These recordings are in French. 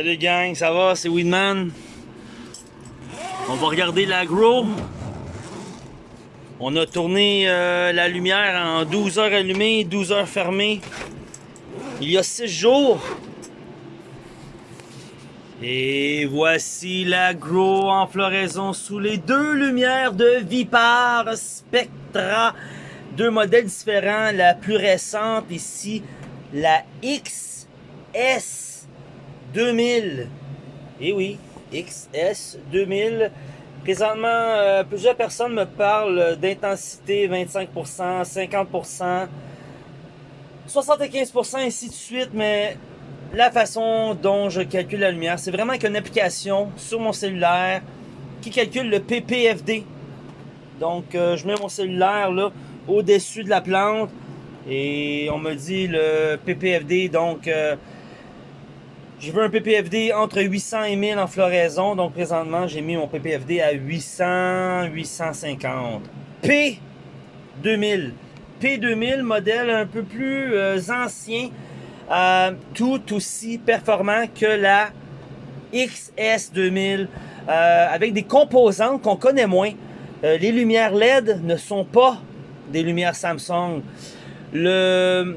Salut gang, ça va? C'est Weedman. On va regarder l'agro. On a tourné euh, la lumière en 12 heures allumées, 12 heures fermées. Il y a 6 jours. Et voici l'agro en floraison sous les deux lumières de Vipar Spectra. Deux modèles différents. La plus récente ici, la XS 2000. Et oui, XS 2000. Présentement, euh, plusieurs personnes me parlent d'intensité 25%, 50%, 75% ainsi de suite, mais la façon dont je calcule la lumière, c'est vraiment qu'une application sur mon cellulaire qui calcule le PPFD. Donc, euh, je mets mon cellulaire là au-dessus de la plante et on me dit le PPFD, donc euh, je veux un PPFD entre 800 et 1000 en floraison. Donc présentement, j'ai mis mon PPFD à 800, 850. P2000. P2000, modèle un peu plus euh, ancien, euh, tout aussi performant que la XS2000, avec des composantes qu'on connaît moins. les lumières LED ne sont pas des lumières Samsung. Le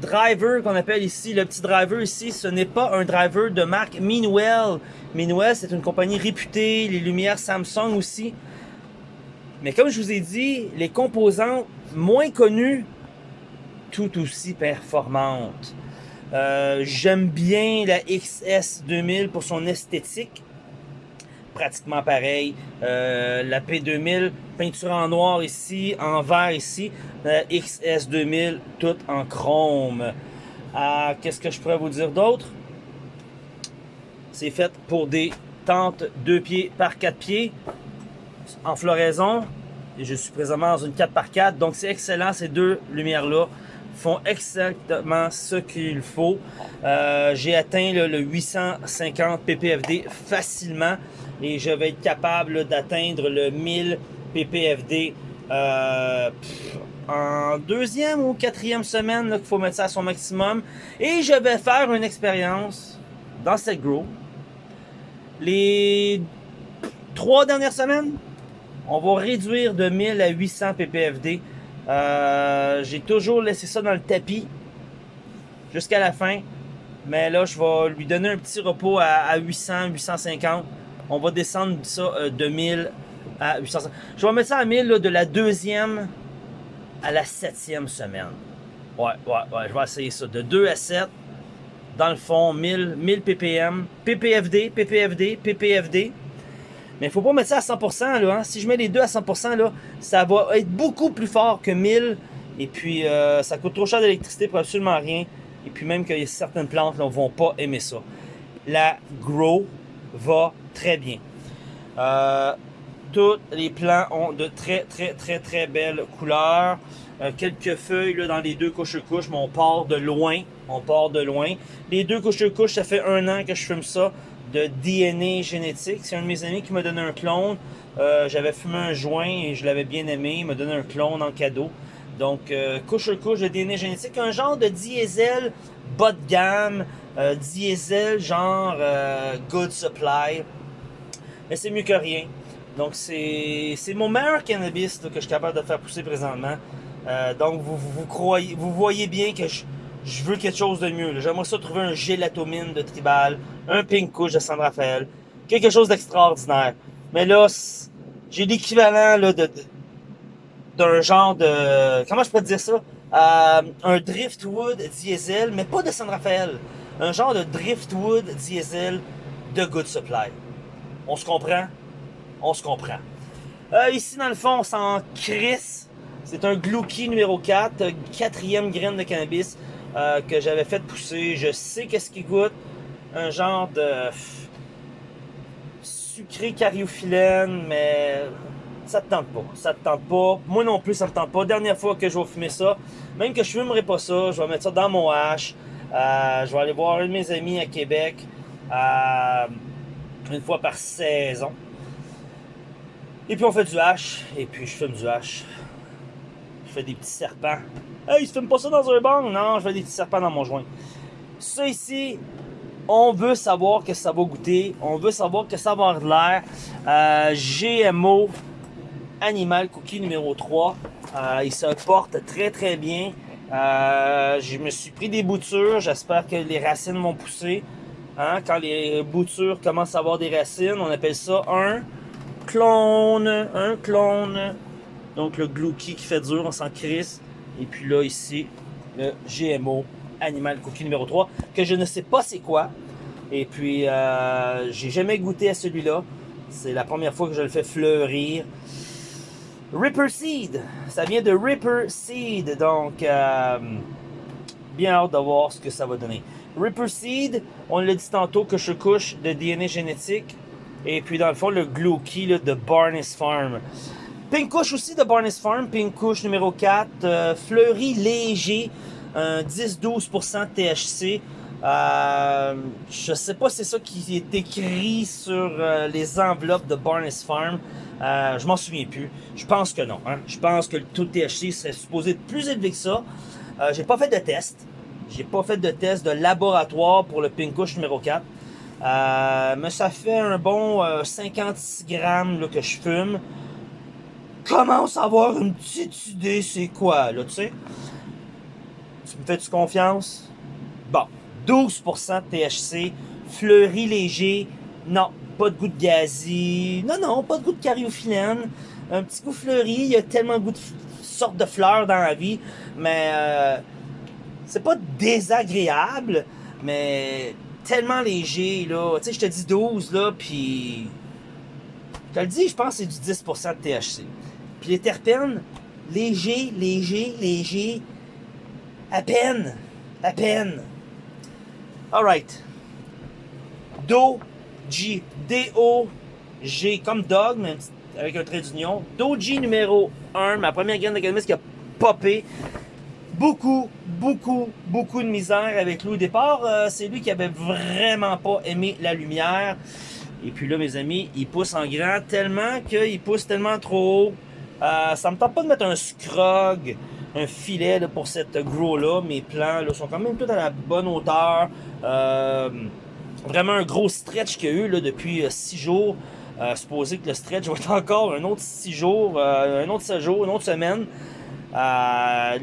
driver qu'on appelle ici, le petit driver ici, ce n'est pas un driver de marque Meanwell. Meanwell, c'est une compagnie réputée, les lumières Samsung aussi. Mais comme je vous ai dit, les composantes moins connues, tout aussi performantes. Euh, j'aime bien la XS2000 pour son esthétique pratiquement pareil. Euh, la P2000, peinture en noir ici, en vert ici. La XS2000, tout en chrome. Ah, Qu'est-ce que je pourrais vous dire d'autre? C'est fait pour des tentes 2 pieds par 4 pieds en floraison. Je suis présentement dans une 4 par 4 donc c'est excellent ces deux lumières-là font exactement ce qu'il faut. Euh, j'ai atteint le 850 ppfD facilement et je vais être capable d'atteindre le 1000 ppfD euh, en deuxième ou quatrième semaine qu'il faut mettre ça à son maximum. Et je vais faire une expérience dans cette grow. Les trois dernières semaines, on va réduire de 1000 à 800 ppfD. Euh, j'ai toujours laissé ça dans le tapis jusqu'à la fin. Mais là, je vais lui donner un petit repos à, 800, 850. On va descendre ça euh, de 1000 à 800. Je vais mettre ça à 1000 de la deuxième à la septième semaine. Ouais, ouais, ouais, je vais essayer ça. De 2 à 7, dans le fond, 1000, 1000 ppm, ppfD, ppfD, ppfD. Mais il faut pas mettre ça à 100%. Là, hein. Si je mets les deux à 100%, là, ça va être beaucoup plus fort que 1000. Et puis, euh, ça coûte trop cher d'électricité pour absolument rien. Et puis même que certaines plantes ne vont pas aimer ça. La Grow va très bien. Euh, tous les plants ont de très, très, très, très belles couleurs. Euh, quelques feuilles là, dans les deux couches-couches, mais on part de loin. On part de loin. Les deux couches-couches, ça fait un an que je fume ça de DNA génétique. C'est un de mes amis qui m'a donné un clone. Euh, j'avais fumé un joint et je l'avais bien aimé. Il m'a donné un clone en cadeau. Donc, euh, couche couche de DNA génétique. Un genre de diesel bas de gamme. Euh, diesel genre good supply. Mais c'est mieux que rien. Donc, c'est mon meilleur cannabis que je suis capable de faire pousser présentement. Donc, vous, vous, croyez, vous voyez bien que je, veux quelque chose de mieux. J'aimerais ça trouver un gélatomine de tribal, un pink couche de San Rafael, quelque chose d'extraordinaire. Mais là, j'ai l'équivalent là, de, d'un genre de... Comment je peux dire ça? Euh, un Driftwood diesel, mais pas de San Rafael. Un genre de Driftwood diesel de Good Supply. On se comprend? On se comprend. Euh, ici, dans le fond, on s'en crisse. C'est un Glouki numéro 4, quatrième graine de cannabis. Euh, que j'avais fait pousser. Je sais qu'est-ce qui goûte. Un genre de sucré cariophyllène, mais ça te tente pas. Ça te tente pas. Moi non plus, ça me tente pas. Dernière fois que je vais fumer ça, même que je fumerai pas ça, je vais mettre ça dans mon hache. Euh, je vais aller voir un de mes amis à Québec euh, une fois par saison. Et puis on fait du hache, et puis je fume du hache. Fais des petits serpents. Hey, il se fume pas ça dans un bang? Non, je fais des petits serpents dans mon joint. Ça ici, On veut savoir que ça va goûter. On veut savoir que ça va avoir de l'air. Euh, GMO Animal Cookie numéro 3. Euh, il se porte très très bien. Euh, je me suis pris des boutures. J'espère que les racines vont pousser. Hein, quand les boutures commencent à avoir des racines, on appelle ça un clone. Un clone. Donc le glouki qui fait dur, on s'en crisse. Et puis là, ici, le GMO Animal Cookie numéro 3, que je ne sais pas c'est quoi. Et puis, euh, j'ai jamais goûté à celui-là. C'est la première fois que je le fais fleurir. Ripper Seed, ça vient de Ripper Seed, donc euh, bien hâte de voir ce que ça va donner. Ripper Seed, on l'a dit tantôt que je couche de DNA génétique, et puis dans le fond le Glooky de Barnes Farm. Pink Kush aussi de Barnes Farm, Pink Kush numéro 4, euh, fleuri léger, 10-12% THC. Euh, je sais pas si c'est ça qui est écrit sur euh, les enveloppes de Barnes Farm. Euh, je m'en souviens plus. Je pense que non. Hein. Je pense que le taux de THC serait supposé être plus élevé que ça. Euh, j'ai pas fait de test. J'ai pas fait de test de laboratoire pour le Pink Kush numéro 4. Euh, mais ça fait un bon 56 grammes là, que je fume. Commence à avoir une petite idée c'est quoi, là, tu sais. Tu me fais-tu confiance? Bon, 12% de THC, fleuri léger, non, pas de goût de gazi, non, non, pas de goût de cariophyllène, un petit goût fleuri, il y a tellement de goût de sorte de fleurs dans la vie, mais euh, c'est pas désagréable, mais tellement léger, là, tu sais, je te dis 12, là, puis... Je te le dis, je pense que c'est du 10% de THC. Puis les terpènes, léger, léger, léger, à peine, à peine. Alright. Do-G. D-O-G. Comme dog, mais avec un trait d'union. Do-G numéro 1. Ma première graine cannabis qui a popé. Beaucoup, beaucoup, beaucoup de misère avec lui au départ. Euh, c'est lui qui avait vraiment pas aimé la lumière. Et puis là, mes amis, il pousse en grand tellement qu'il pousse tellement trop haut. Euh, ça me tente pas de mettre un scrog un filet pour cette grow-là. Mes plants là, sont quand même tous à la bonne hauteur. Euh, vraiment un gros stretch qu'il y a eu là, depuis 6 euh, jours. Euh, que le stretch va être encore un autre 6 jours, un autre 7 jours, une autre semaine.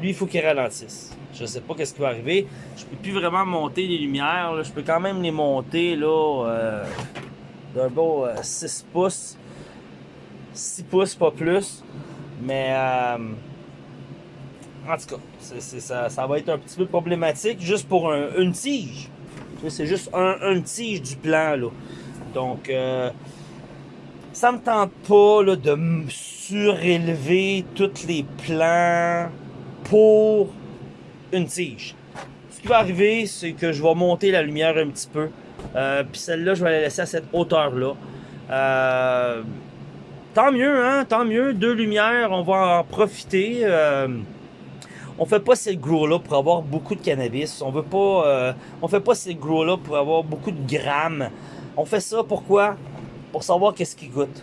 Lui, il faut qu'il ralentisse. Je sais pas qu'est-ce qui va arriver. Je peux plus vraiment monter les lumières. Je peux quand même les monter là d'un beau 6 pouces. 6 pouces, pas plus. Mais euh, en tout cas, ça, ça, va être un petit peu problématique juste pour un, une tige. C'est juste un, une tige du plan, là. Donc, euh, ça me tente pas là, de surélever tous les plans pour une tige. Ce qui va arriver, c'est que je vais monter la lumière un petit peu. Euh, Puis celle-là, je vais la laisser à cette hauteur-là. Euh, tant mieux, hein? Tant mieux. Deux lumières, on va en profiter. Euh, on fait pas cette grow-là pour avoir beaucoup de cannabis. On veut pas, euh, on fait pas cette grow-là pour avoir beaucoup de grammes. On fait ça pourquoi? Pour savoir qu'est-ce qu'il goûte.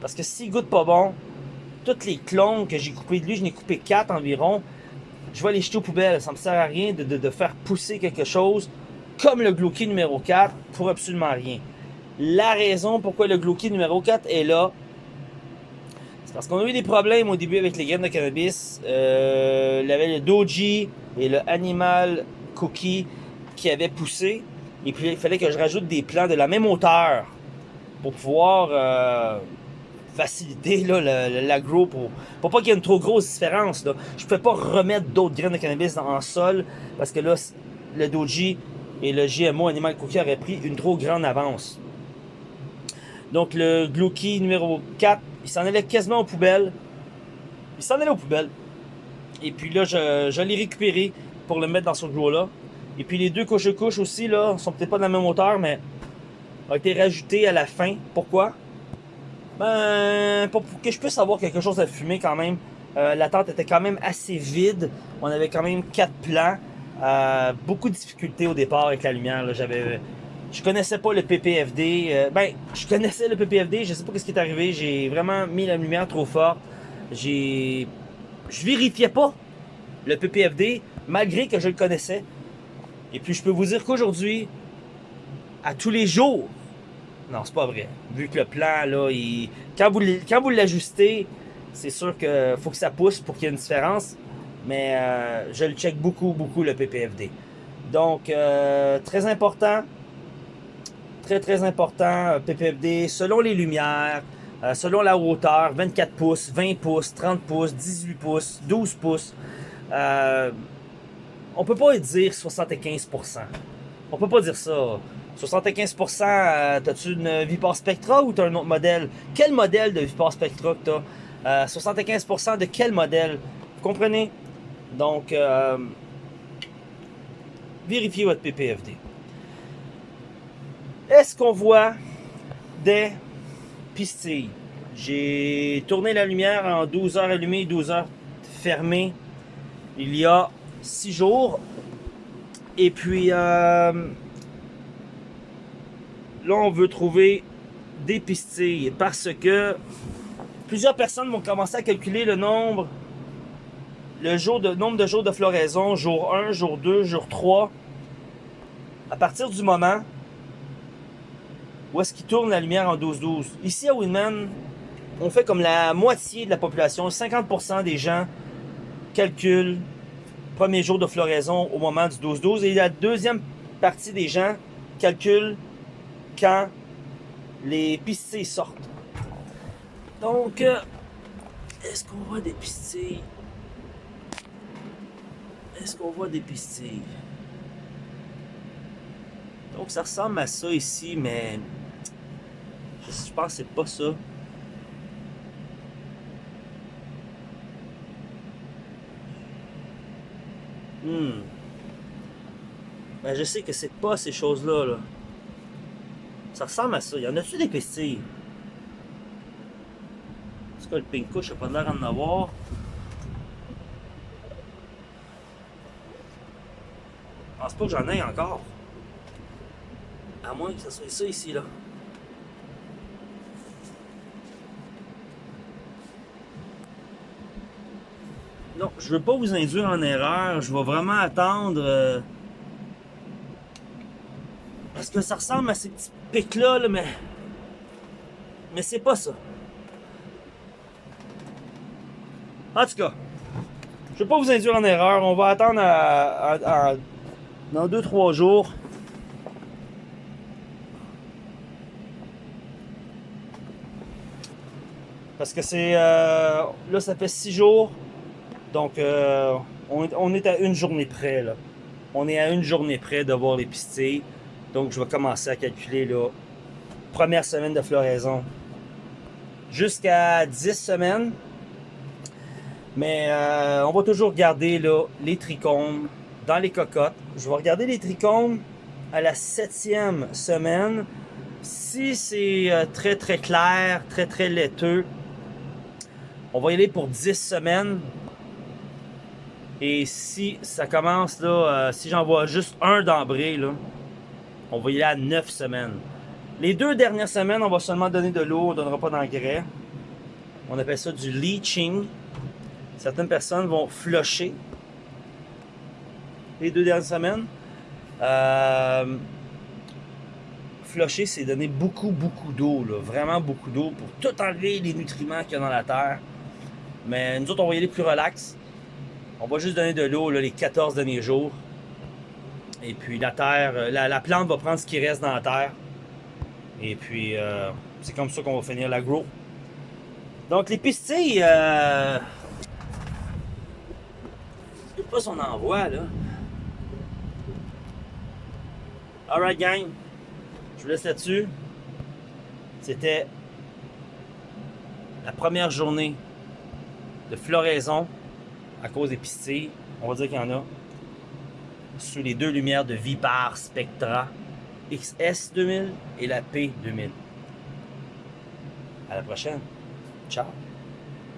Parce que s'il goûte pas bon, toutes les clones que j'ai coupées de lui, je n'ai coupé 4 environ, je vais les jeter aux poubelles. Ça me sert à rien de, de, de faire pousser quelque chose comme le Glooky numéro 4 pour absolument rien. La raison pourquoi le Glooky numéro 4 est là, parce qu'on a eu des problèmes au début avec les graines de cannabis. Euh, il y avait le Doji et le Animal Cookie qui avaient poussé. Et puis il fallait que je rajoute des plants de la même hauteur pour pouvoir euh, faciliter l'agro pour, pour pas qu'il y ait une trop grosse différence. Je pouvais pas remettre d'autres graines de cannabis en sol parce que là, le Doji et le GMO Animal Cookie auraient pris une trop grande avance. Donc le Glooky numéro 4, il s'en allait quasiment aux poubelles. Il s'en allait aux poubelles. Et puis là, je, l'ai récupéré pour le mettre dans ce grow-là. Et puis les deux couches-couches aussi, là, sont peut-être pas de la même hauteur, mais ont été rajoutés à la fin. Pourquoi? Ben, pour, pour que je puisse avoir quelque chose à fumer quand même. Euh, la tente était quand même assez vide. On avait quand même quatre plans. Euh, beaucoup de difficultés au départ avec la lumière. J'avais je connaissais pas le PPFD. Euh, ben, je connaissais le PPFD, je sais pas ce qui est arrivé. J'ai vraiment mis la lumière trop forte. J'ai. Je vérifiais pas le PPFD, malgré que je le connaissais. Et puis, je peux vous dire qu'aujourd'hui, à tous les jours. Non, c'est pas vrai. Vu que le plan, là, il... quand vous, quand vous l'ajustez, c'est sûr qu'il faut que ça pousse pour qu'il y ait une différence. Mais euh, je le check beaucoup, beaucoup, le PPFD. Donc, euh, très important. Très, très important, PPFD, selon les lumières, euh, selon la hauteur, 24 pouces, 20 pouces, 30 pouces, 18 pouces, 12 pouces. Euh, on peut pas dire 75%. On peut pas dire ça. 75%, euh, t'as-tu une Vipar Spectra ou t'as un autre modèle? Quel modèle de Vipar Spectra que t'as? 75% de quel modèle? Vous comprenez? Donc, vérifiez votre PPFD. Est-ce qu'on voit des pistilles? J'ai tourné la lumière en 12 heures allumées, 12 heures fermées il y a 6 jours. Et puis, euh, là, on veut trouver des pistilles parce que plusieurs personnes vont commencer à calculer le nombre de jours de floraison, jour 1, jour 2, jour 3, à partir du moment où est-ce qu'il tourne la lumière en 12-12. Ici à Winman, on fait comme la moitié de la population, 50% des gens calculent premier jour de floraison au moment du 12-12 et la deuxième partie des gens calculent quand les pistilles sortent. Donc, euh, est-ce qu'on voit des pistilles? Est-ce qu'on voit des pistilles? Donc, ça ressemble à ça ici, mais je pense que c'est pas ça. Hmm. Ben, je sais que c'est pas ces choses-là. Là. Ça ressemble à ça. Y en a-tu des pistilles? C'est quoi le pink couche? pas l'air d'en avoir. Je pense pas que j'en ai encore. À moins que ce soit ça ici, là. Non, je veux pas vous induire en erreur. Je vais vraiment attendre. Euh, parce que ça ressemble à ces petits pics-là, mais. Mais c'est pas ça. En tout cas, je veux pas vous induire en erreur. On va attendre dans 2-3 jours. Parce que c'est... Euh, là, ça fait 6 jours. Donc, euh, on, est à une journée près, là. On est à une journée près de voir les pistilles. Donc, je vais commencer à calculer, là, première semaine de floraison. Jusqu'à 10 semaines. Mais euh, on va toujours garder, là, les trichomes dans les cocottes. Je vais regarder les trichomes à la septième semaine. Si c'est euh, très, très clair, très, très laiteux, on va y aller pour 10 semaines. Et si ça commence là, euh, si j'en vois juste un d'embré, on va y aller à 9 semaines. Les deux dernières semaines, on va seulement donner de l'eau, on ne donnera pas d'engrais. On appelle ça du leaching. Certaines personnes vont flusher les deux dernières semaines. Euh, flusher, c'est donner beaucoup, beaucoup d'eau, vraiment beaucoup d'eau pour tout enlever les nutriments qu'il y a dans la terre. Mais nous autres, on va y aller plus relax. On va juste donner de l'eau les 14 derniers jours. Et puis la terre, euh, la, plante va prendre ce qui reste dans la terre. Et puis euh, c'est comme ça qu'on va finir l'agro. Donc les pistilles, euh, sais pas si on là. Alright gang, je vous laisse là-dessus. C'était la première journée de floraison à cause des pistilles. On va dire qu'il y en a. Sous les deux lumières de Vipar Spectra XS 2000 et la P 2000. À la prochaine. Ciao.